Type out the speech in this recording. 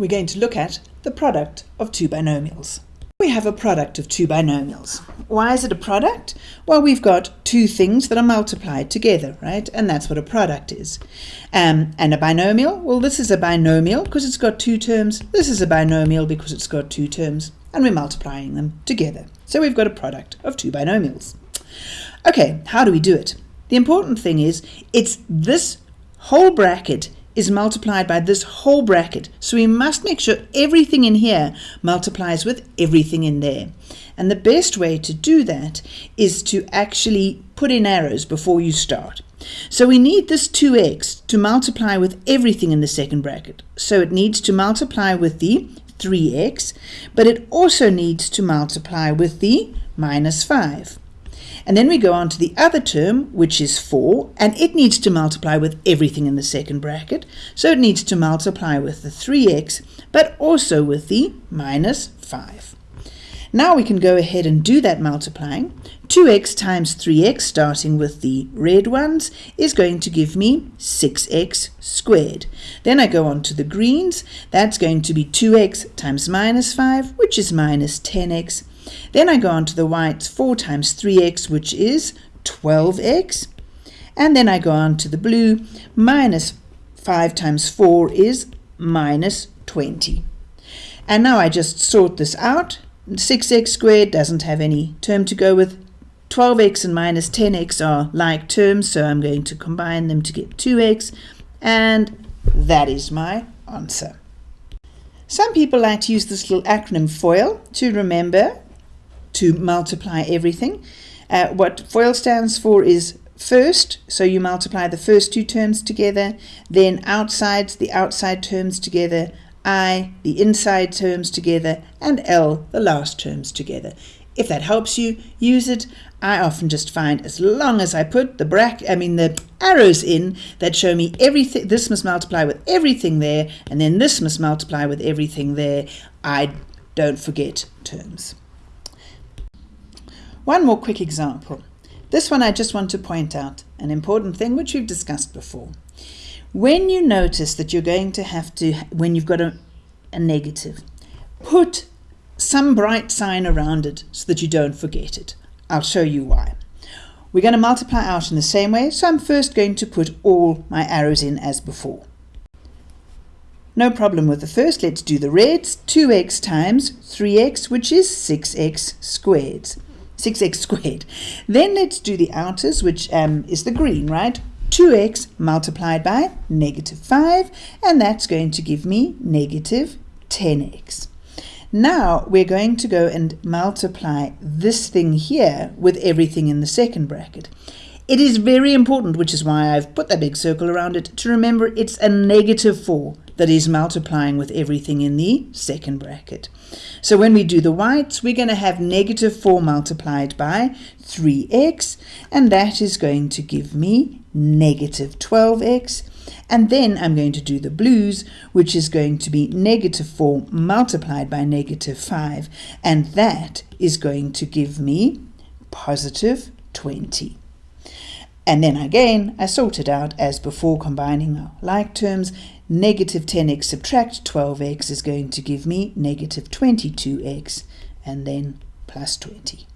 we're going to look at the product of two binomials. We have a product of two binomials. Why is it a product? Well, we've got two things that are multiplied together, right? And that's what a product is. Um, and a binomial, well, this is a binomial because it's got two terms. This is a binomial because it's got two terms. And we're multiplying them together. So we've got a product of two binomials. Okay, how do we do it? The important thing is it's this whole bracket is multiplied by this whole bracket. So we must make sure everything in here multiplies with everything in there. And the best way to do that is to actually put in arrows before you start. So we need this 2x to multiply with everything in the second bracket. So it needs to multiply with the 3x, but it also needs to multiply with the minus 5. And then we go on to the other term, which is 4, and it needs to multiply with everything in the second bracket. So it needs to multiply with the 3x, but also with the minus 5. Now we can go ahead and do that multiplying. 2x times 3x, starting with the red ones, is going to give me 6x squared. Then I go on to the greens. That's going to be 2x times minus 5, which is minus 10x then I go on to the whites, 4 times 3x, which is 12x. And then I go on to the blue, minus 5 times 4 is minus 20. And now I just sort this out. 6x squared doesn't have any term to go with. 12x and minus 10x are like terms, so I'm going to combine them to get 2x. And that is my answer. Some people like to use this little acronym FOIL to remember to multiply everything. Uh, what FOIL stands for is first, so you multiply the first two terms together, then outside, the outside terms together, I, the inside terms together, and L, the last terms together. If that helps you, use it. I often just find as long as I put the bracket, I mean the arrows in that show me everything, this must multiply with everything there, and then this must multiply with everything there, I don't forget terms. One more quick example. This one I just want to point out an important thing which we've discussed before. When you notice that you're going to have to, when you've got a, a negative, put some bright sign around it so that you don't forget it. I'll show you why. We're going to multiply out in the same way, so I'm first going to put all my arrows in as before. No problem with the first, let's do the reds. 2x times 3x, which is 6x squared. 6x squared. Then let's do the outers, which um, is the green, right? 2x multiplied by negative 5, and that's going to give me negative 10x. Now we're going to go and multiply this thing here with everything in the second bracket. It is very important, which is why I've put that big circle around it, to remember it's a negative 4 that is multiplying with everything in the second bracket. So when we do the whites, we're going to have negative 4 multiplied by 3x, and that is going to give me negative 12x. And then I'm going to do the blues, which is going to be negative 4 multiplied by negative 5, and that is going to give me positive 20. And then again, I sort it out as before combining like terms. Negative 10x subtract 12x is going to give me negative 22x and then plus 20.